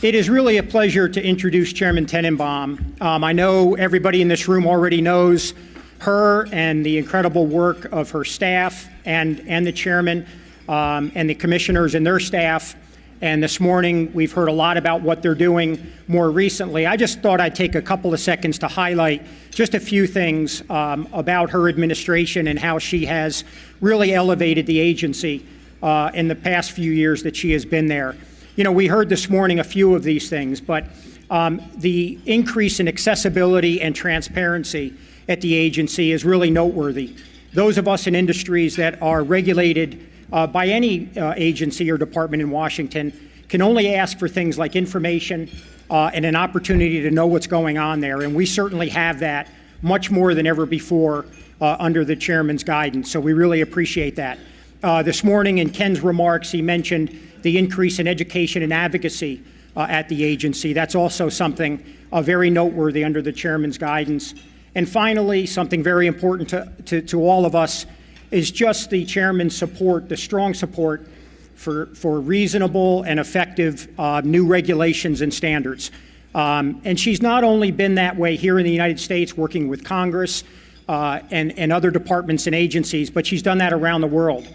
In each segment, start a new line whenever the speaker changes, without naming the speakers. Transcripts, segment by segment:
It is really a pleasure to introduce Chairman Tenenbaum. Um, I know everybody in this room already knows her and the incredible work of her staff and, and the chairman um, and the commissioners and their staff. And this morning, we've heard a lot about what they're doing more recently. I just thought I'd take a couple of seconds to highlight just a few things um, about her administration and how she has really elevated the agency uh, in the past few years that she has been there. You know, we heard this morning a few of these things, but um, the increase in accessibility and transparency at the agency is really noteworthy. Those of us in industries that are regulated uh, by any uh, agency or department in Washington can only ask for things like information uh, and an opportunity to know what's going on there. And we certainly have that much more than ever before uh, under the chairman's guidance. So we really appreciate that. Uh, this morning in Ken's remarks, he mentioned the increase in education and advocacy uh, at the agency. That's also something very noteworthy under the chairman's guidance. And finally, something very important to, to, to all of us is just the chairman's support, the strong support for, for reasonable and effective uh, new regulations and standards. Um, and she's not only been that way here in the United States working with Congress uh, and, and other departments and agencies, but she's done that around the world.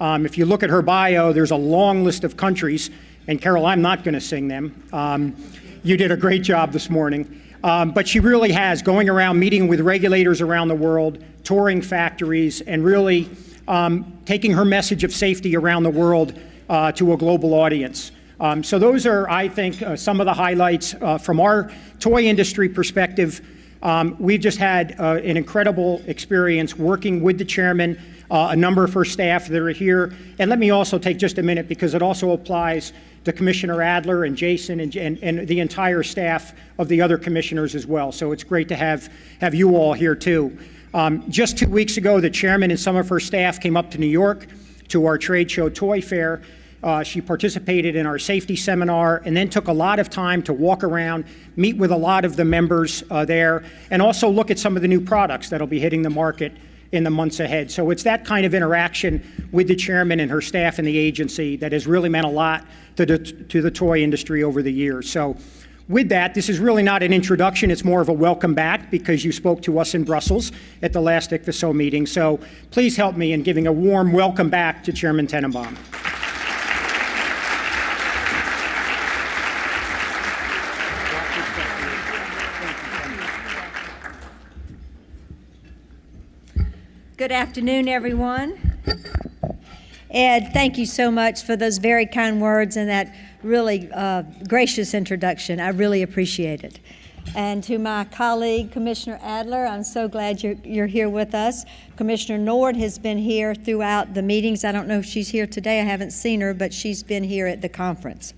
Um, if you look at her bio, there's a long list of countries, and Carol, I'm not going to sing them. Um, you did a great job this morning. Um, but she really has, going around meeting with regulators around the world, touring factories, and really um, taking her message of safety around the world uh, to a global audience. Um, so those are, I think, uh, some of the highlights uh, from our toy industry perspective. Um, we've just had uh, an incredible experience working with the chairman, uh, a number of her staff that are here. And let me also take just a minute because it also applies to Commissioner Adler and Jason and, and, and, the entire staff of the other commissioners as well. So it's great to have, have you all here too. Um, just two weeks ago, the chairman and some of her staff came up to New York to our trade show Toy Fair. Uh, she participated in our safety seminar and then took a lot of time to walk around, meet with a lot of the members uh, there, and also look at some of the new products that'll be hitting the market in the months ahead. So it's that kind of interaction with the chairman and her staff in the agency that has really meant a lot to the, to the toy industry over the years. So with that, this is really not an introduction, it's more of a welcome back because you spoke to us in Brussels at the last ICPHSO meeting. So please help me in giving a warm welcome back to Chairman Tenenbaum.
Good afternoon, everyone. Ed, thank you so much for those very kind words and that really uh, gracious introduction. I really appreciate it. And to my colleague, Commissioner Adler, I'm so glad you're, you're here with us. Commissioner Nord has been here throughout the meetings. I don't know if she's here today. I haven't seen her, but she's been here at the conference.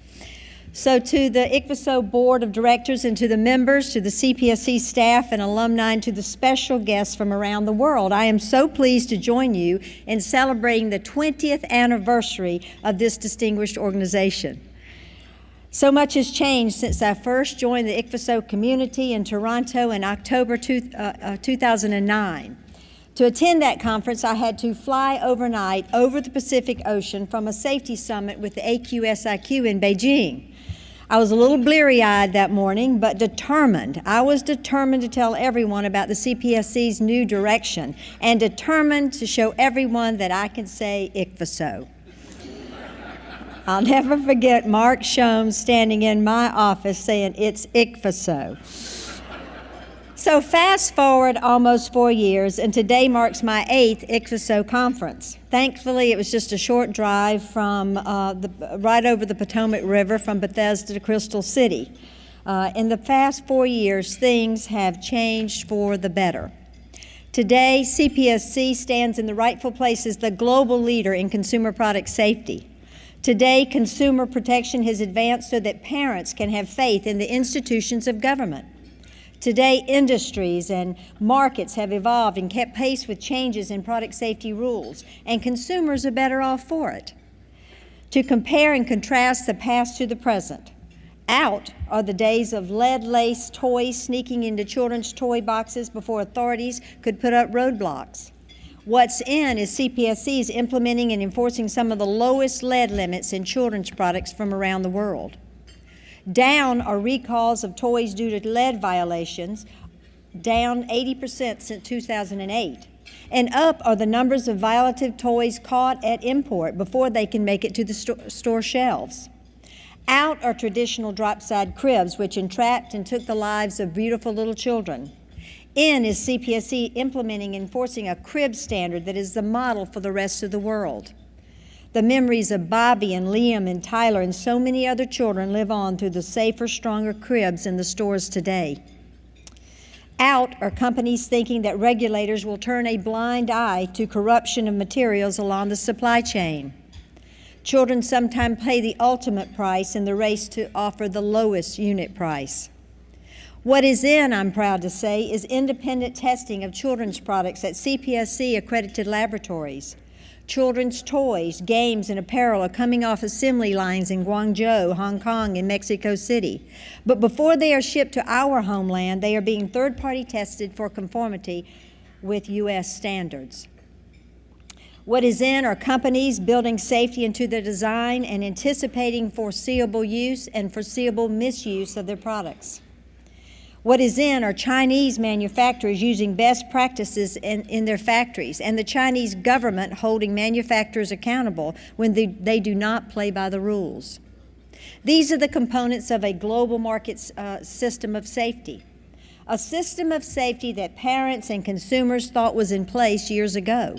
So to the ICPHSO Board of Directors and to the members, to the CPSC staff and alumni, and to the special guests from around the world, I am so pleased to join you in celebrating the 20th anniversary of this distinguished organization. So much has changed since I first joined the ICPHSO community in Toronto in October two, uh, uh, 2009. To attend that conference, I had to fly overnight over the Pacific Ocean from a safety summit with the AQSIQ in Beijing. I was a little bleary eyed that morning, but determined. I was determined to tell everyone about the CPSC's new direction and determined to show everyone that I can say ICPHSO. I'll never forget Mark Shomes standing in my office saying, It's ICPHSO. So fast forward almost four years, and today marks my eighth ICPHSO conference. Thankfully, it was just a short drive from uh, the, right over the Potomac River from Bethesda to Crystal City. Uh, in the past four years, things have changed for the better. Today, CPSC stands in the rightful place as the global leader in consumer product safety. Today, consumer protection has advanced so that parents can have faith in the institutions of government. Today, industries and markets have evolved and kept pace with changes in product safety rules, and consumers are better off for it. To compare and contrast the past to the present, out are the days of lead-laced toys sneaking into children's toy boxes before authorities could put up roadblocks. What's in is CPSC's implementing and enforcing some of the lowest lead limits in children's products from around the world. Down are recalls of toys due to lead violations, down 80% since 2008. And up are the numbers of violative toys caught at import before they can make it to the sto- store shelves. Out are traditional drop-side cribs, which entrapped and took the lives of beautiful little children. In is CPSC implementing and enforcing a crib standard that is the model for the rest of the world. The memories of Bobby and Liam and Tyler and so many other children live on through the safer, stronger cribs in the stores today. Out are companies thinking that regulators will turn a blind eye to corruption of materials along the supply chain. Children sometimes pay the ultimate price in the race to offer the lowest unit price. What is in, I'm proud to say, is independent testing of children's products at CPSC accredited laboratories. Children's toys, games, and apparel are coming off assembly lines in Guangzhou, Hong Kong, and Mexico City. But before they are shipped to our homeland, they are being third party tested for conformity with U.S. standards. What is in are companies building safety into their design and anticipating foreseeable use and foreseeable misuse of their products. What is in are Chinese manufacturers using best practices in, in their factories, and the Chinese government holding manufacturers accountable when they, they do not play by the rules. These are the components of a global market uh, system of safety, a system of safety that parents and consumers thought was in place years ago.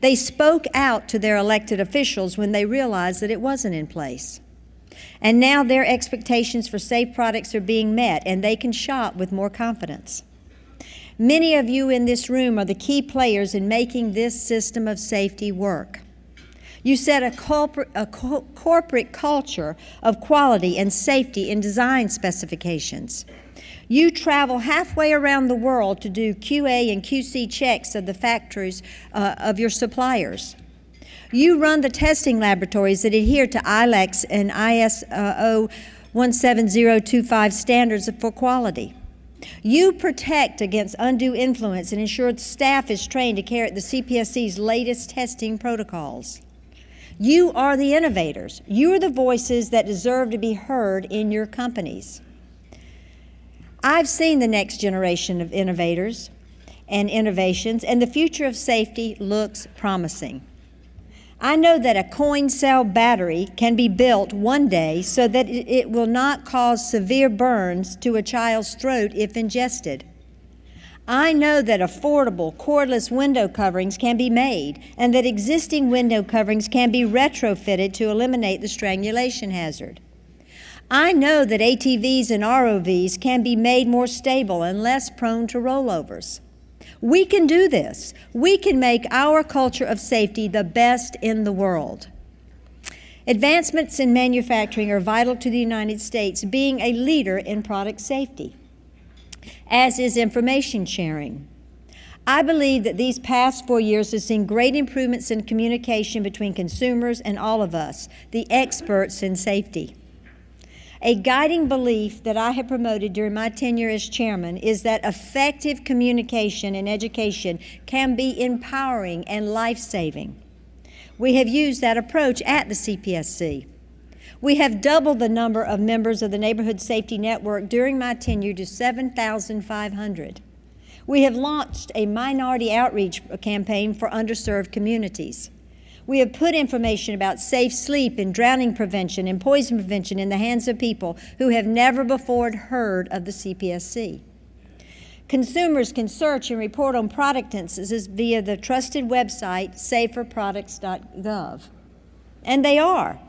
They spoke out to their elected officials when they realized that it wasn't in place. And now their expectations for safe products are being met, and they can shop with more confidence. Many of you in this room are the key players in making this system of safety work. You set a, corporate, a co corporate culture of quality and safety in design specifications. You travel halfway around the world to do QA and QC checks of the factories uh, of your suppliers. You run the testing laboratories that adhere to ILACS and ISO 17025 standards for quality. You protect against undue influence and ensure staff is trained to carry out the CPSC's latest testing protocols. You are the innovators. You are the voices that deserve to be heard in your companies. I've seen the next generation of innovators and innovations, and the future of safety looks promising. I know that a coin cell battery can be built one day so that it will not cause severe burns to a child's throat if ingested. I know that affordable cordless window coverings can be made and that existing window coverings can be retrofitted to eliminate the strangulation hazard. I know that ATVs and ROVs can be made more stable and less prone to rollovers. We can do this. We can make our culture of safety the best in the world. Advancements in manufacturing are vital to the United States being a leader in product safety, as is information sharing. I believe that these past four years have seen great improvements in communication between consumers and all of us, the experts in safety. A guiding belief that I have promoted during my tenure as chairman is that effective communication and education can be empowering and life saving. We have used that approach at the CPSC. We have doubled the number of members of the Neighborhood Safety Network during my tenure to 7,500. We have launched a minority outreach campaign for underserved communities. We have put information about safe sleep and drowning prevention and poison prevention in the hands of people who have never before heard of the CPSC. Consumers can search and report on product instances via the trusted website saferproducts.gov. And they are.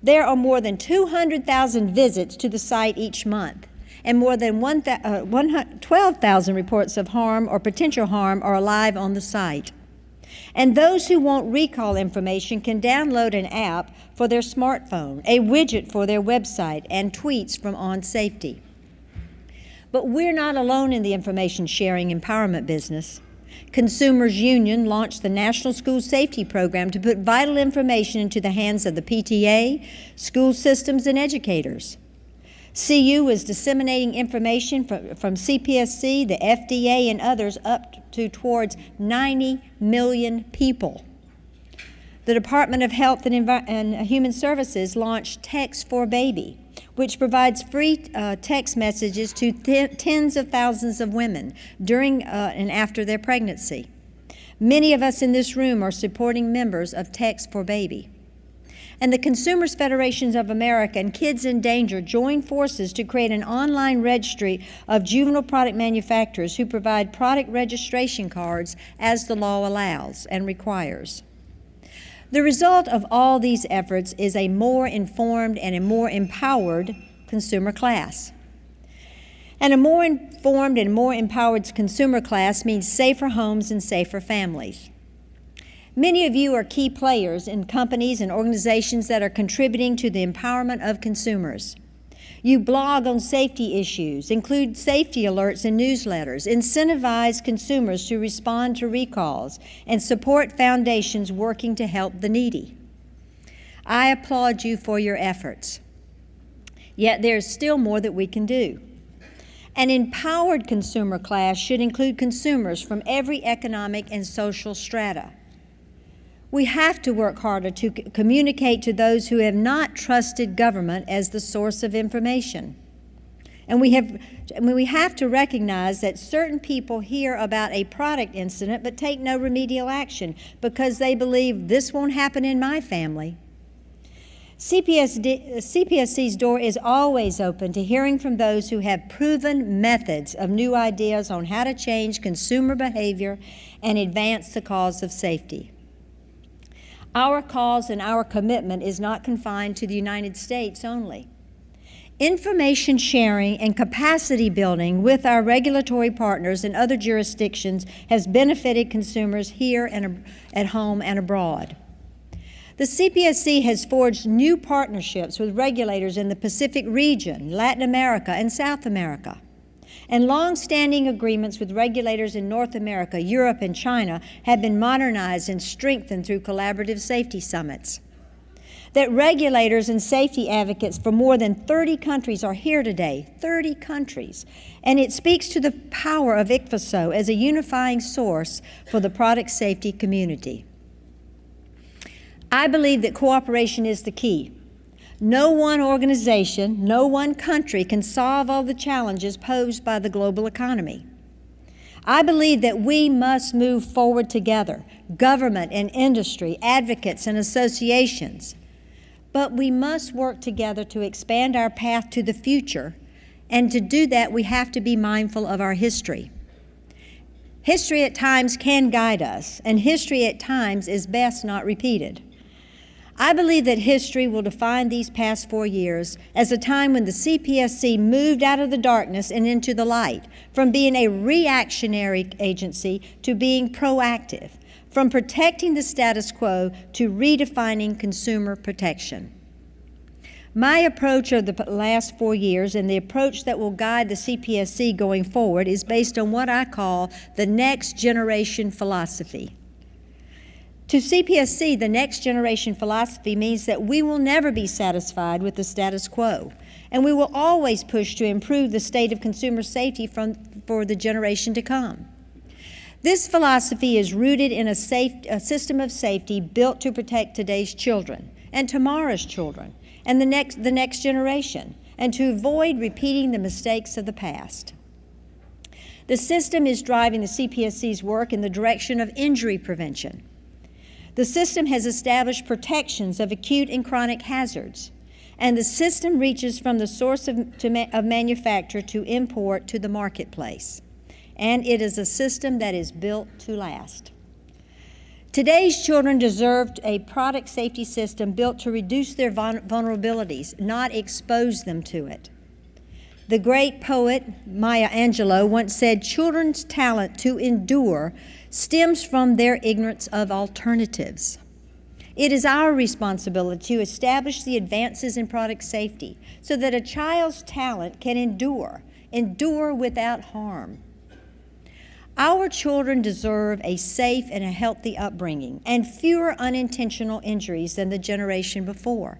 There are more than 200,000 visits to the site each month, and more than uh, 12,000 reports of harm or potential harm are alive on the site. And those who want recall information can download an app for their smartphone, a widget for their website, and tweets from On Safety. But we're not alone in the information sharing empowerment business. Consumers Union launched the National School Safety Program to put vital information into the hands of the PTA, school systems, and educators. CU is disseminating information from, from CPSC, the FDA, and others up to towards 90 million people. The Department of Health and, Envi and Human Services launched Text4baby, which provides free uh, text messages to tens of thousands of women during uh, and after their pregnancy. Many of us in this room are supporting members of Text4baby. And the Consumers Federations of America and Kids in Danger joined forces to create an online registry of juvenile product manufacturers who provide product registration cards as the law allows and requires. The result of all these efforts is a more informed and a more empowered consumer class. And a more informed and more empowered consumer class means safer homes and safer families. Many of you are key players in companies and organizations that are contributing to the empowerment of consumers. You blog on safety issues, include safety alerts in newsletters, incentivize consumers to respond to recalls, and support foundations working to help the needy. I applaud you for your efforts. Yet there's still more that we can do. An empowered consumer class should include consumers from every economic and social strata. We have to work harder to communicate to those who have not trusted government as the source of information. And we have, I mean, we have to recognize that certain people hear about a product incident but take no remedial action because they believe this won't happen in my family. CPSD, CPSC's door is always open to hearing from those who have proven methods of new ideas on how to change consumer behavior and advance the cause of safety. Our cause and our commitment is not confined to the United States only. Information sharing and capacity building with our regulatory partners in other jurisdictions has benefited consumers here and at home and abroad. The CPSC has forged new partnerships with regulators in the Pacific region, Latin America, and South America. And long-standing agreements with regulators in North America, Europe, and China have been modernized and strengthened through collaborative safety summits. That regulators and safety advocates for more than 30 countries are here today, 30 countries. And it speaks to the power of ICPHSO as a unifying source for the product safety community. I believe that cooperation is the key. No one organization, no one country can solve all the challenges posed by the global economy. I believe that we must move forward together, government and industry, advocates and associations. But we must work together to expand our path to the future, and to do that, we have to be mindful of our history. History at times can guide us, and history at times is best not repeated. I believe that history will define these past four years as a time when the CPSC moved out of the darkness and into the light, from being a reactionary agency to being proactive, from protecting the status quo to redefining consumer protection. My approach of the last four years and the approach that will guide the CPSC going forward is based on what I call the next generation philosophy. To CPSC, the next generation philosophy means that we will never be satisfied with the status quo, and we will always push to improve the state of consumer safety from, for the generation to come. This philosophy is rooted in a, safe, a system of safety built to protect today's children and tomorrow's children and the next, the next generation, and to avoid repeating the mistakes of the past. The system is driving the CPSC's work in the direction of injury prevention the system has established protections of acute and chronic hazards, and the system reaches from the source of, to, of manufacture to import to the marketplace. And it is a system that is built to last. Today's children deserve a product safety system built to reduce their vulnerabilities, not expose them to it. The great poet Maya Angelou once said, Children's talent to endure stems from their ignorance of alternatives. It is our responsibility to establish the advances in product safety so that a child's talent can endure, endure without harm. Our children deserve a safe and a healthy upbringing and fewer unintentional injuries than the generation before.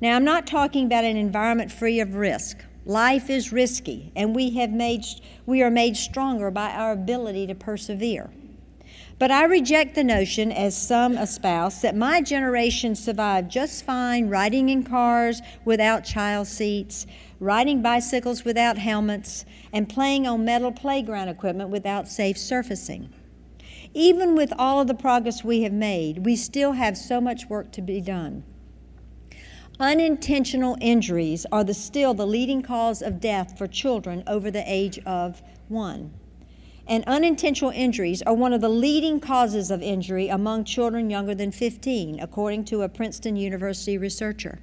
Now, I'm not talking about an environment free of risk. Life is risky, and we, have made, we are made stronger by our ability to persevere. But I reject the notion, as some espouse, that my generation survived just fine riding in cars without child seats, riding bicycles without helmets, and playing on metal playground equipment without safe surfacing. Even with all of the progress we have made, we still have so much work to be done. Unintentional injuries are the, still the leading cause of death for children over the age of one. And unintentional injuries are one of the leading causes of injury among children younger than 15, according to a Princeton University researcher.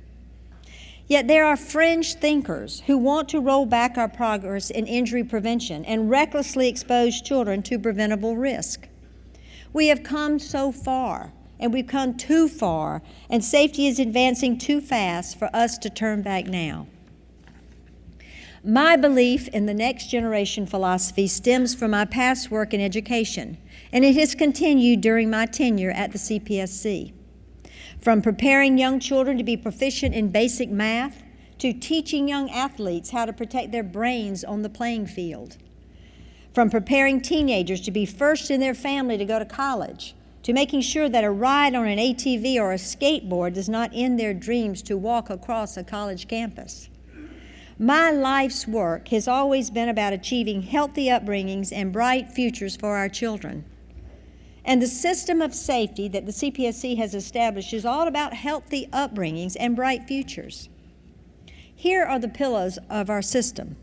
Yet there are fringe thinkers who want to roll back our progress in injury prevention and recklessly expose children to preventable risk. We have come so far, and we've come too far, and safety is advancing too fast for us to turn back now. My belief in the next generation philosophy stems from my past work in education, and it has continued during my tenure at the CPSC. From preparing young children to be proficient in basic math to teaching young athletes how to protect their brains on the playing field from preparing teenagers to be first in their family to go to college, to making sure that a ride on an ATV or a skateboard does not end their dreams to walk across a college campus. My life's work has always been about achieving healthy upbringings and bright futures for our children. And the system of safety that the CPSC has established is all about healthy upbringings and bright futures. Here are the pillars of our system.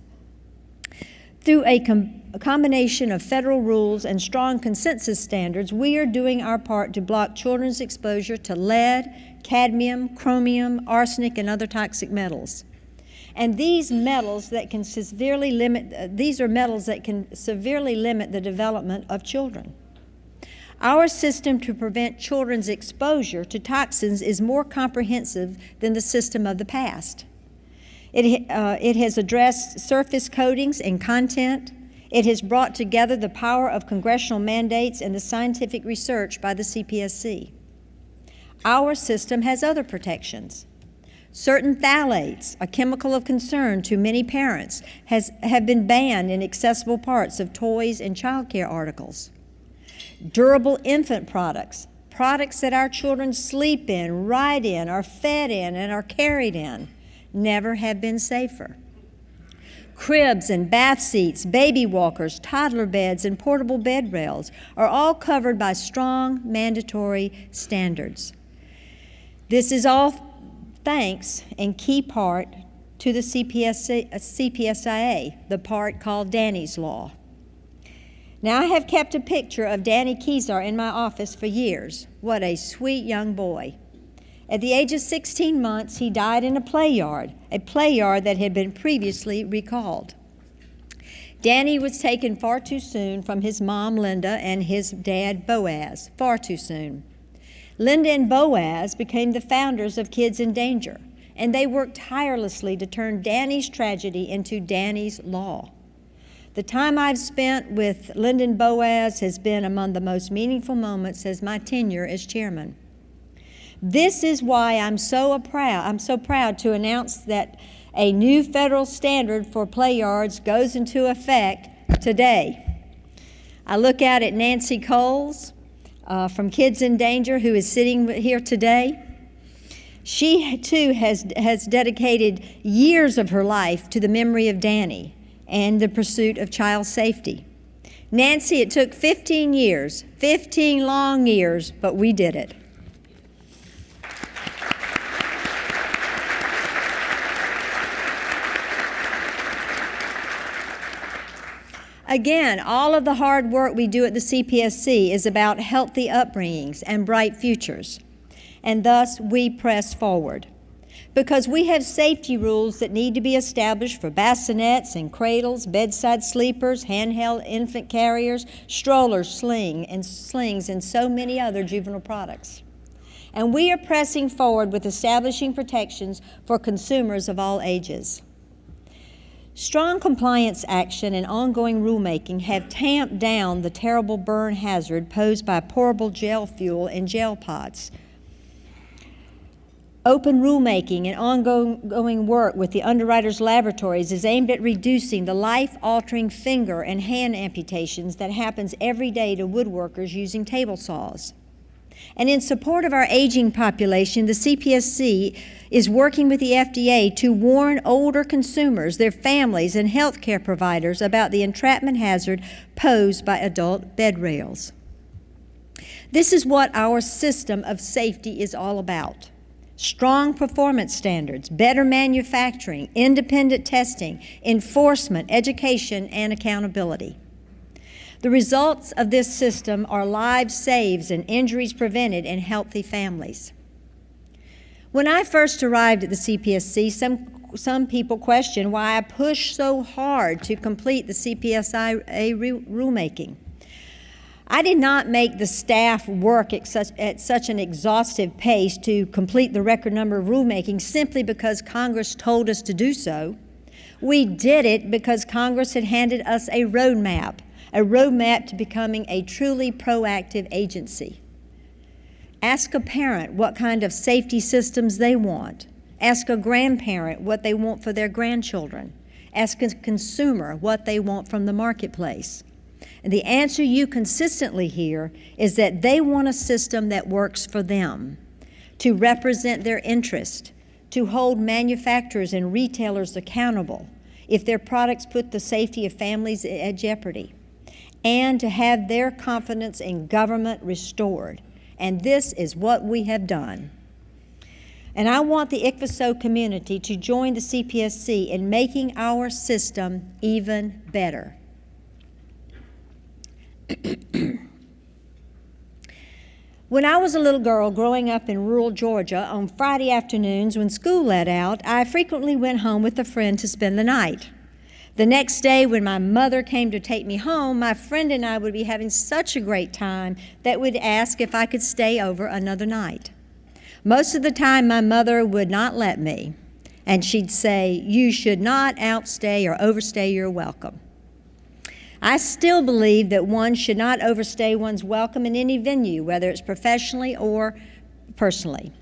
Through a, com a, combination of federal rules and strong consensus standards, we are doing our part to block children's exposure to lead, cadmium, chromium, arsenic, and other toxic metals. And these metals that can severely limit, uh, these are metals that can severely limit the development of children. Our system to prevent children's exposure to toxins is more comprehensive than the system of the past. It, uh, it has addressed surface coatings and content. It has brought together the power of congressional mandates and the scientific research by the CPSC. Our system has other protections. Certain phthalates, a chemical of concern to many parents, has, have been banned in accessible parts of toys and child care articles. Durable infant products, products that our children sleep in, ride in, are fed in, and are carried in, never have been safer. Cribs and bath seats, baby walkers, toddler beds, and portable bed rails are all covered by strong mandatory standards. This is all thanks in key part to the CPSIA, the part called Danny's Law. Now, I have kept a picture of Danny Keysar in my office for years. What a sweet young boy. At the age of 16 months, he died in a play yard, a play yard that had been previously recalled. Danny was taken far too soon from his mom, Linda, and his dad, Boaz, far too soon. Linda and Boaz became the founders of Kids in Danger, and they worked tirelessly to turn Danny's tragedy into Danny's law. The time I've spent with Linda and Boaz has been among the most meaningful moments as my tenure as chairman. This is why I'm so proud, I'm so proud to announce that a new federal standard for play yards goes into effect today. I look out at Nancy Cowles uh, from Kids in Danger, who is sitting here today. She too has, has dedicated years of her life to the memory of Danny and the pursuit of child safety. Nancy, it took 15 years, 15 long years, but we did it. Again, all of the hard work we do at the CPSC is about healthy upbringings and bright futures. And thus, we press forward. Because we have safety rules that need to be established for bassinets and cradles, bedside sleepers, handheld infant carriers, strollers, sling, and slings, and so many other juvenile products. And we are pressing forward with establishing protections for consumers of all ages. Strong compliance action and ongoing rulemaking have tamped down the terrible burn hazard posed by pourable gel fuel and gel pots. Open rulemaking and ongoing work with the underwriters' laboratories is aimed at reducing the life-altering finger and hand amputations that happens every day to woodworkers using table saws. And in support of our aging population, the CPSC is working with the FDA to warn older consumers, their families, and healthcare providers about the entrapment hazard posed by adult bed rails. This is what our system of safety is all about strong performance standards, better manufacturing, independent testing, enforcement, education, and accountability. The results of this system are lives saved and injuries prevented in healthy families. When I first arrived at the CPSC, some, some people questioned why I pushed so hard to complete the CPSIA rulemaking. I did not make the staff work at such, at such, an exhaustive pace to complete the record number of rulemaking simply because Congress told us to do so. We did it because Congress had handed us a roadmap, a roadmap to becoming a truly proactive agency. Ask a parent what kind of safety systems they want. Ask a grandparent what they want for their grandchildren. Ask a consumer what they want from the marketplace. And the answer you consistently hear is that they want a system that works for them, to represent their interest, to hold manufacturers and retailers accountable if their products put the safety of families at jeopardy, and to have their confidence in government restored. And this is what we have done. And I want the ICPHSO community to join the CPSC in making our system even better. when I was a little girl growing up in rural Georgia, on Friday afternoons when school let out, I frequently went home with a friend to spend the night. The next day, when my mother came to take me home, my friend and I would be having such a great time that we'd ask if I could stay over another night. Most of the time, my mother would not let me, and she'd say, You should not outstay or overstay your welcome. I still believe that one should not overstay one's welcome in any venue, whether it's professionally or personally.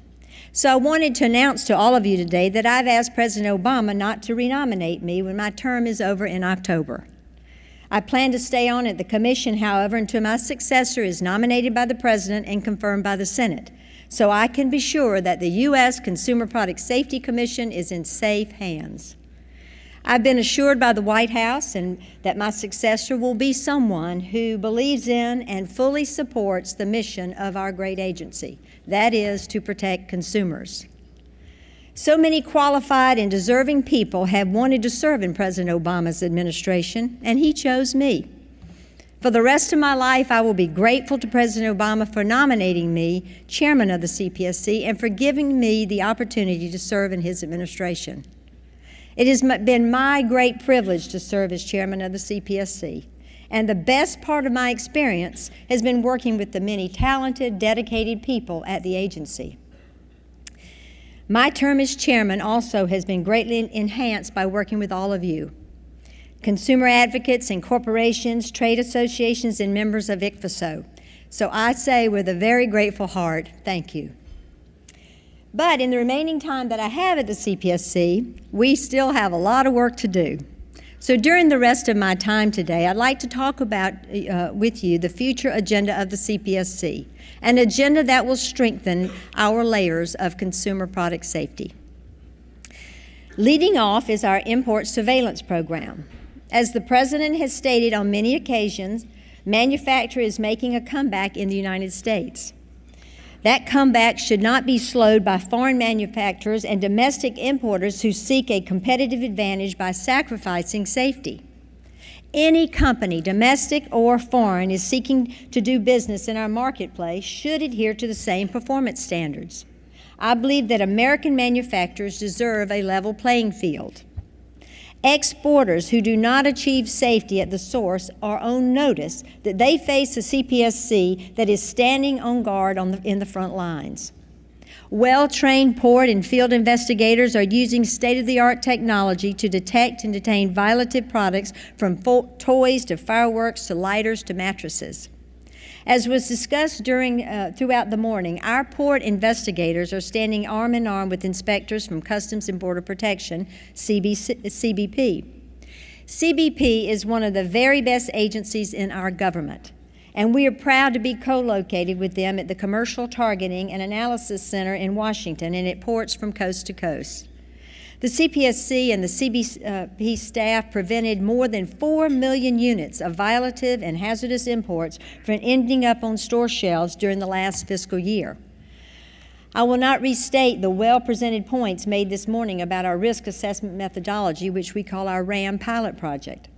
So I wanted to announce to all of you today that I've asked President Obama not to renominate me when my term is over in October. I plan to stay on at the commission, however, until my successor is nominated by the President and confirmed by the Senate, so I can be sure that the U.S. Consumer Product Safety Commission is in safe hands. I've been assured by the White House and that my successor will be someone who believes in and fully supports the mission of our great agency, that is, to protect consumers. So many qualified and deserving people have wanted to serve in President Obama's administration, and he chose me. For the rest of my life, I will be grateful to President Obama for nominating me chairman of the CPSC and for giving me the opportunity to serve in his administration. It has been my great privilege to serve as chairman of the CPSC. And the best part of my experience has been working with the many talented, dedicated people at the agency. My term as chairman also has been greatly enhanced by working with all of you consumer advocates and corporations, trade associations, and members of ICPHSO. So I say with a very grateful heart, thank you. But in the remaining time that I have at the CPSC, we still have a lot of work to do. So during the rest of my time today, I'd like to talk about uh, with you the future agenda of the CPSC, an agenda that will strengthen our layers of consumer product safety. Leading off is our import surveillance program. As the President has stated on many occasions, manufacture is making a comeback in the United States. That comeback should not be slowed by foreign manufacturers and domestic importers who seek a competitive advantage by sacrificing safety. Any company, domestic or foreign, is seeking to do business in our marketplace should adhere to the same performance standards. I believe that American manufacturers deserve a level playing field. Exporters who do not achieve safety at the source are on notice that they face a CPSC that is standing on guard on the, in the front lines. Well trained port and field investigators are using state of the art technology to detect and detain violative products from toys to fireworks to lighters to mattresses. As was discussed during, uh, throughout the morning, our port investigators are standing arm in arm with inspectors from Customs and Border Protection, CBC, CBP. CBP is one of the very best agencies in our government, and we are proud to be co-located with them at the Commercial Targeting and Analysis Center in Washington and at ports from coast to coast. The CPSC and the CBP staff prevented more than 4 million units of violative and hazardous imports from ending up on store shelves during the last fiscal year. I will not restate the well-presented points made this morning about our risk assessment methodology, which we call our RAM pilot project.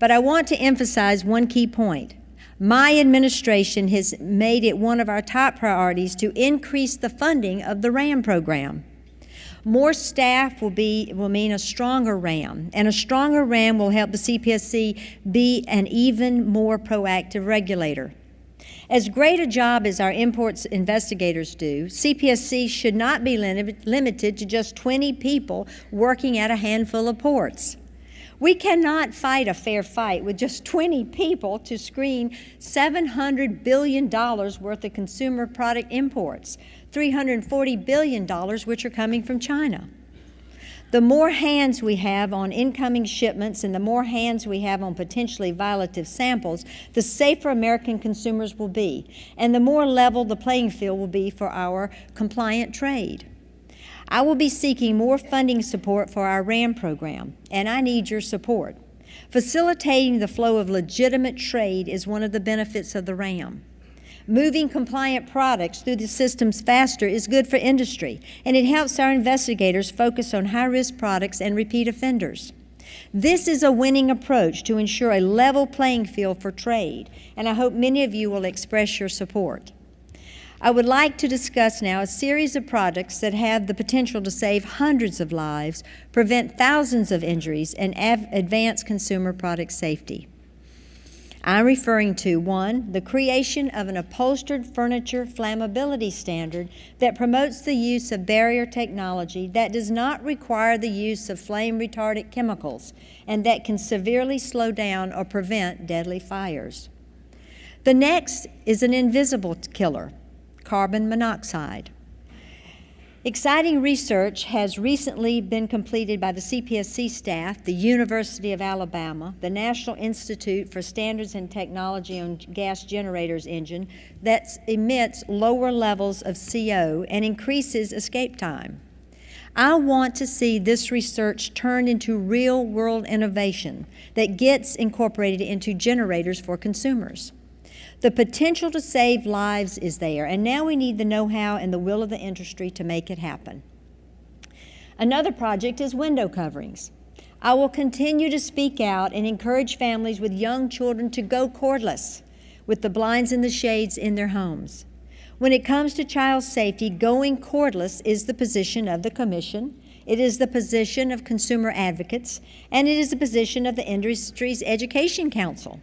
But I want to emphasize one key point. My administration has made it one of our top priorities to increase the funding of the RAM program. More staff will, be, will mean a stronger RAM, and a stronger RAM will help the CPSC be an even more proactive regulator. As great a job as our imports investigators do, CPSC should not be lim limited to just 20 people working at a handful of ports. We cannot fight a fair fight with just 20 people to screen $700 billion worth of consumer product imports, $340 billion which are coming from China. The more hands we have on incoming shipments and the more hands we have on potentially violative samples, the safer American consumers will be, and the more level the playing field will be for our compliant trade. I will be seeking more funding support for our RAM program, and I need your support. Facilitating the flow of legitimate trade is one of the benefits of the RAM. Moving compliant products through the systems faster is good for industry, and it helps our investigators focus on high-risk products and repeat offenders. This is a winning approach to ensure a level playing field for trade, and I hope many of you will express your support. I would like to discuss now a series of products that have the potential to save hundreds of lives, prevent thousands of injuries, and advance consumer product safety. I'm referring to one, the creation of an upholstered furniture flammability standard that promotes the use of barrier technology that does not require the use of flame retardant chemicals and that can severely slow down or prevent deadly fires. The next is an invisible killer, carbon monoxide. Exciting research has recently been completed by the CPSC staff, the University of Alabama, the National Institute for Standards and Technology on Gas Generators engine that emits lower levels of CO and increases escape time. I want to see this research turned into real-world innovation that gets incorporated into generators for consumers. The potential to save lives is there, and now we need the know-how and the will of the industry to make it happen. Another project is window coverings. I will continue to speak out and encourage families with young children to go cordless with the blinds and the shades in their homes. When it comes to child safety, going cordless is the position of the Commission, it is the position of consumer advocates, and it is the position of the Industry's Education Council.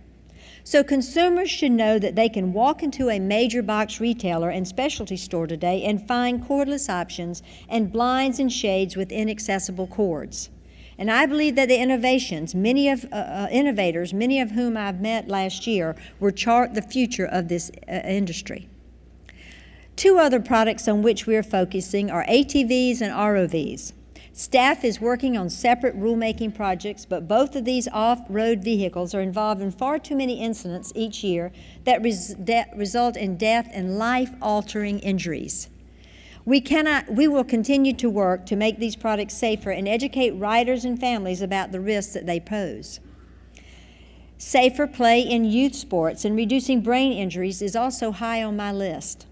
So consumers should know that they can walk into a major box retailer and specialty store today and find cordless options and blinds and shades with inaccessible cords. And I believe that the innovations, many of uh, uh, innovators, many of whom I've met last year, will chart the future of this uh, industry. Two other products on which we are focusing are ATVs and ROVs. Staff is working on separate rulemaking projects, but both of these off-road vehicles are involved in far too many incidents each year that, res that result in death and life-altering injuries. We, cannot, we will continue to work to make these products safer and educate riders and families about the risks that they pose. Safer play in youth sports and reducing brain injuries is also high on my list.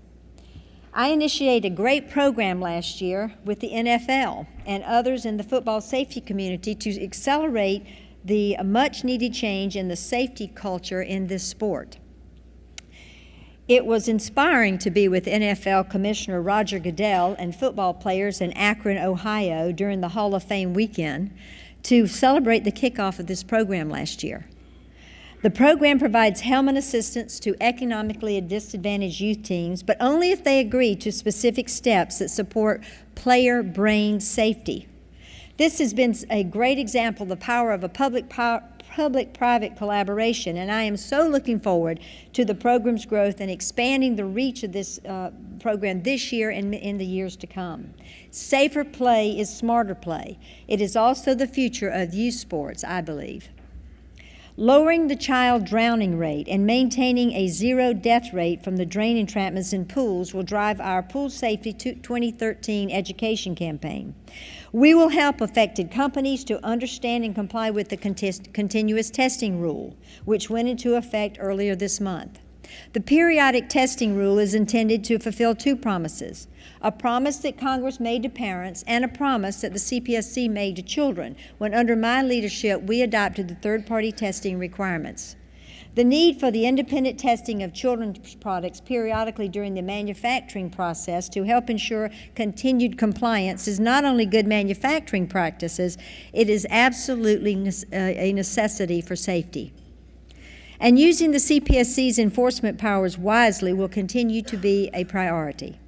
I initiated a great program last year with the NFL and others in the football safety community to accelerate the much needed change in the safety culture in this sport. It was inspiring to be with NFL Commissioner Roger Goodell and football players in Akron, Ohio during the Hall of Fame weekend to celebrate the kickoff of this program last year. The program provides helmet assistance to economically disadvantaged youth teams, but only if they agree to specific steps that support player brain safety. This has been a great example of the power of a public public-private collaboration, and I am so looking forward to the program's growth and expanding the reach of this uh, program this year and in the years to come. Safer play is smarter play. It is also the future of youth sports, I believe. Lowering the child drowning rate and maintaining a zero death rate from the drain entrapments in pools will drive our Pool Safety 2013 education campaign. We will help affected companies to understand and comply with the continuous testing rule, which went into effect earlier this month. The periodic testing rule is intended to fulfill two promises a promise that Congress made to parents and a promise that the CPSC made to children when, under my leadership, we adopted the third party testing requirements. The need for the independent testing of children's products periodically during the manufacturing process to help ensure continued compliance is not only good manufacturing practices, it is absolutely uh, a necessity for safety. And using the CPSC's enforcement powers wisely will continue to be a priority.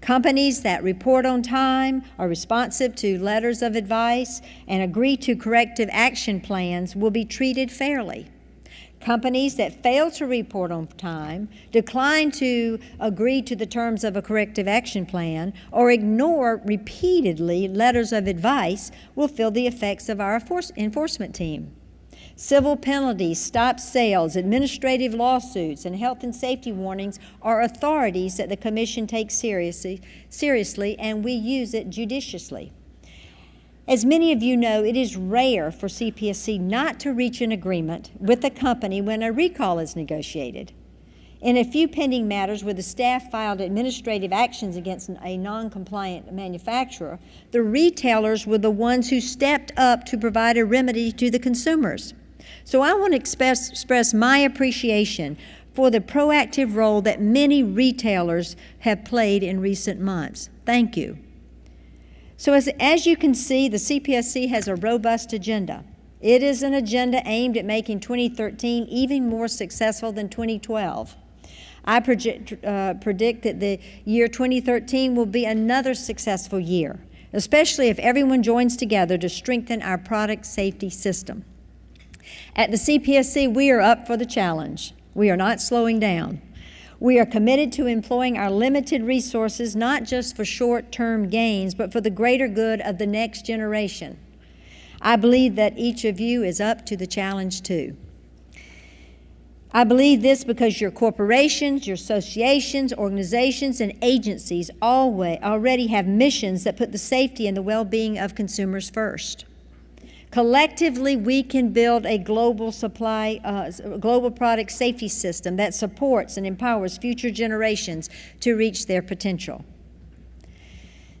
Companies that report on time, are responsive to letters of advice, and agree to corrective action plans will be treated fairly. Companies that fail to report on time, decline to agree to the terms of a corrective action plan, or ignore repeatedly letters of advice will feel the effects of our enforcement team. Civil penalties, stop sales, administrative lawsuits, and health and safety warnings are authorities that the Commission takes seriously, seriously and we use it judiciously. As many of you know, it is rare for CPSC not to reach an agreement with a company when a recall is negotiated. In a few pending matters where the staff filed administrative actions against a non-compliant manufacturer, the retailers were the ones who stepped up to provide a remedy to the consumers. So I want to express, express my appreciation for the proactive role that many retailers have played in recent months. Thank you. So as, as you can see, the CPSC has a robust agenda. It is an agenda aimed at making 2013 even more successful than 2012. I project, uh, predict that the year 2013 will be another successful year, especially if everyone joins together to strengthen our product safety system. At the CPSC, we are up for the challenge. We are not slowing down. We are committed to employing our limited resources not just for short term gains, but for the greater good of the next generation. I believe that each of you is up to the challenge too. I believe this because your corporations, your associations, organizations, and agencies always already have missions that put the safety and the well being of consumers first. Collectively, we can build a global supply, uh, global product safety system that supports and empowers future generations to reach their potential.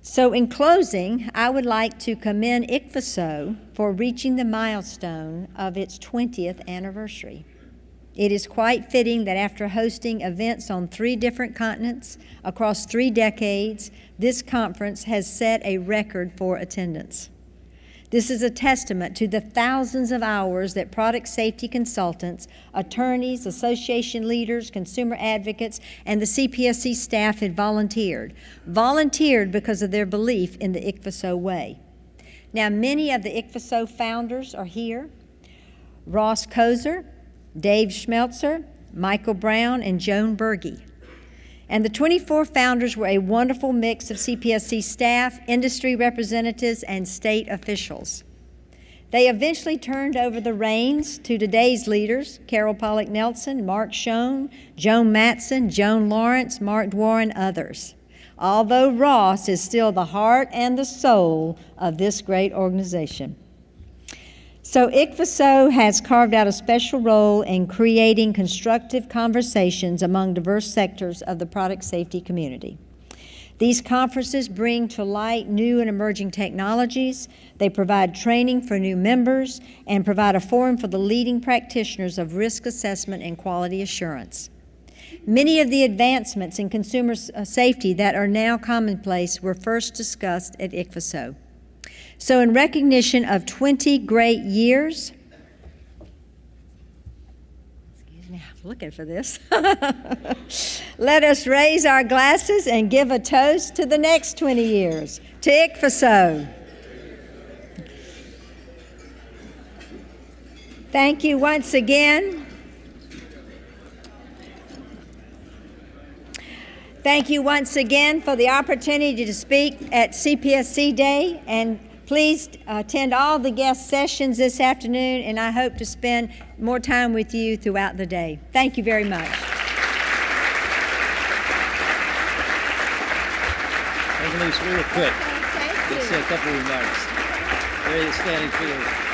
So in closing, I would like to commend ICPHSO for reaching the milestone of its 20th anniversary. It is quite fitting that after hosting events on three different continents across three decades, this conference has set a record for attendance. This is a testament to the thousands of hours that product safety consultants, attorneys, association leaders, consumer advocates, and the CPSC staff had volunteered. Volunteered because of their belief in the ICPHSO way. Now, many of the ICPHSO founders are here. Ross Kozer, Dave Schmelzer, Michael Brown, and Joan Berge. And the 24 founders were a wonderful mix of CPSC staff, industry representatives, and state officials. They eventually turned over the reins to today's leaders Carol Pollack Nelson, Mark Schoen, Joan Matson, Joan Lawrence, Mark Dwar, and others. Although Ross is still the heart and the soul of this great organization. So ICPHSO has carved out a special role in creating constructive conversations among diverse sectors of the product safety community. These conferences bring to light new and emerging technologies, they provide training for new members, and provide a forum for the leading practitioners of risk assessment and quality assurance. Many of the advancements in consumer safety that are now commonplace were first discussed at ICPHSO. So, in recognition of 20 great years, excuse me, I'm looking for this. Let us raise our glasses and give a toast to the next 20 years. To ICPHSO. Thank you once again. Thank you once again for the opportunity to speak at CPSC Day. And please uh, attend all the guest sessions this afternoon, and I hope to spend more time with you throughout the day. Thank you very much.
Annalise, real quick,
Thank
let's say a couple of remarks. Very standing field.